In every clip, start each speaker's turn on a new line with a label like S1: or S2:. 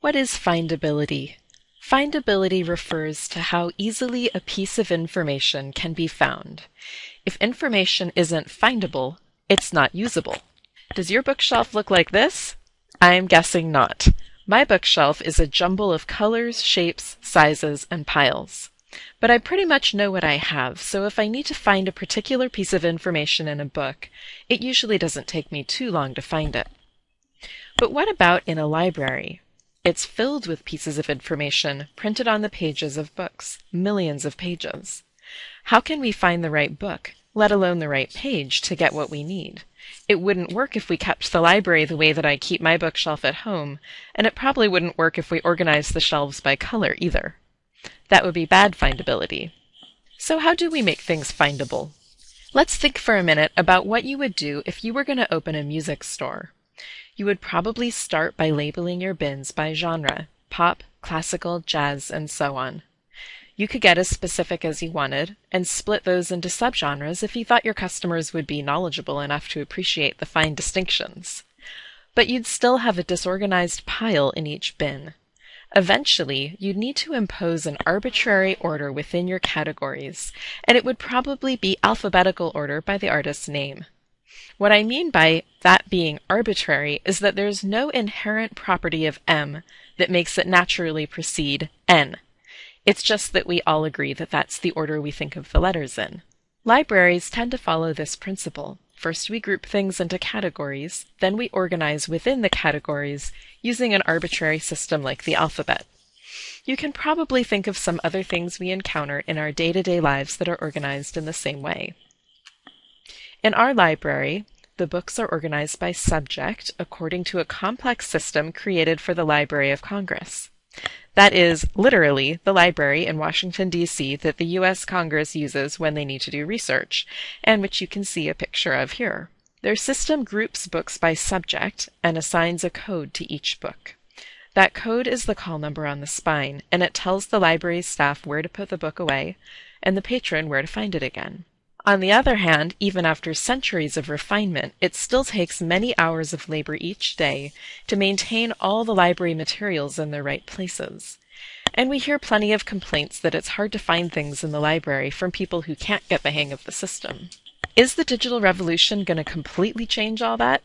S1: What is findability? Findability refers to how easily a piece of information can be found. If information isn't findable, it's not usable. Does your bookshelf look like this? I'm guessing not. My bookshelf is a jumble of colors, shapes, sizes, and piles. But I pretty much know what I have, so if I need to find a particular piece of information in a book, it usually doesn't take me too long to find it. But what about in a library? It's filled with pieces of information printed on the pages of books, millions of pages. How can we find the right book, let alone the right page, to get what we need? It wouldn't work if we kept the library the way that I keep my bookshelf at home, and it probably wouldn't work if we organized the shelves by color either. That would be bad findability. So how do we make things findable? Let's think for a minute about what you would do if you were going to open a music store. You would probably start by labeling your bins by genre pop, classical, jazz, and so on. You could get as specific as you wanted and split those into subgenres if you thought your customers would be knowledgeable enough to appreciate the fine distinctions. But you'd still have a disorganized pile in each bin. Eventually, you'd need to impose an arbitrary order within your categories, and it would probably be alphabetical order by the artist's name. What I mean by that being arbitrary is that there's no inherent property of M that makes it naturally precede N. It's just that we all agree that that's the order we think of the letters in. Libraries tend to follow this principle. First, we group things into categories, then we organize within the categories using an arbitrary system like the alphabet. You can probably think of some other things we encounter in our day to day lives that are organized in the same way. In our library, the books are organized by subject according to a complex system created for the Library of Congress. That is literally the library in Washington, D.C. that the U.S. Congress uses when they need to do research, and which you can see a picture of here. Their system groups books by subject and assigns a code to each book. That code is the call number on the spine, and it tells the library staff where to put the book away and the patron where to find it again. On the other hand, even after centuries of refinement, it still takes many hours of labor each day to maintain all the library materials in their right places. And we hear plenty of complaints that it's hard to find things in the library from people who can't get the hang of the system. Is the digital revolution going to completely change all that?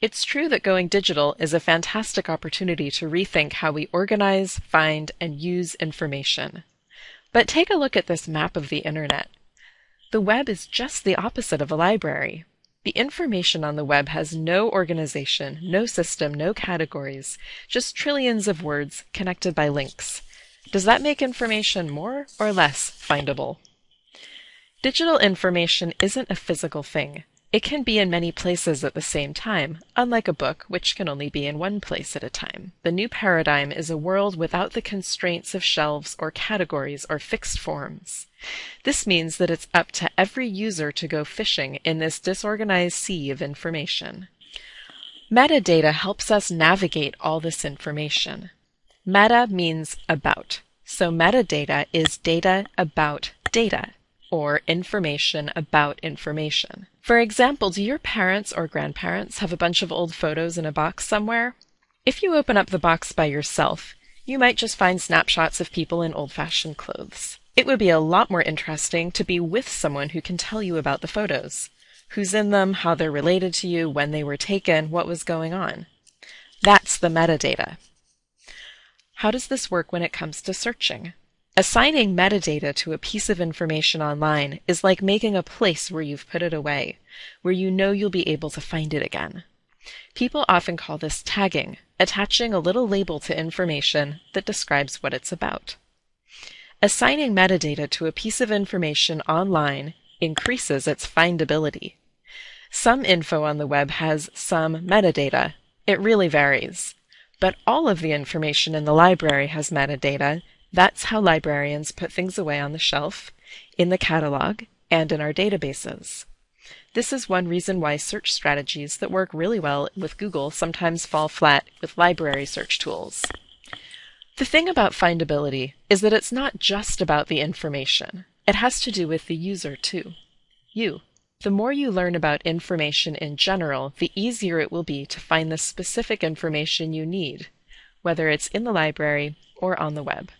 S1: It's true that going digital is a fantastic opportunity to rethink how we organize, find, and use information. But take a look at this map of the internet. The web is just the opposite of a library. The information on the web has no organization, no system, no categories, just trillions of words connected by links. Does that make information more or less findable? Digital information isn't a physical thing. It can be in many places at the same time, unlike a book, which can only be in one place at a time. The new paradigm is a world without the constraints of shelves or categories or fixed forms. This means that it's up to every user to go fishing in this disorganized sea of information. Metadata helps us navigate all this information. Meta means about, so metadata is data about data or information about information. For example, do your parents or grandparents have a bunch of old photos in a box somewhere? If you open up the box by yourself, you might just find snapshots of people in old fashioned clothes. It would be a lot more interesting to be with someone who can tell you about the photos. Who's in them, how they're related to you, when they were taken, what was going on. That's the metadata. How does this work when it comes to searching? Assigning metadata to a piece of information online is like making a place where you've put it away, where you know you'll be able to find it again. People often call this tagging, attaching a little label to information that describes what it's about. Assigning metadata to a piece of information online increases its findability. Some info on the web has some metadata. It really varies. But all of the information in the library has metadata that's how librarians put things away on the shelf, in the catalog, and in our databases. This is one reason why search strategies that work really well with Google sometimes fall flat with library search tools. The thing about findability is that it's not just about the information. It has to do with the user too. You. The more you learn about information in general, the easier it will be to find the specific information you need whether it's in the library or on the web.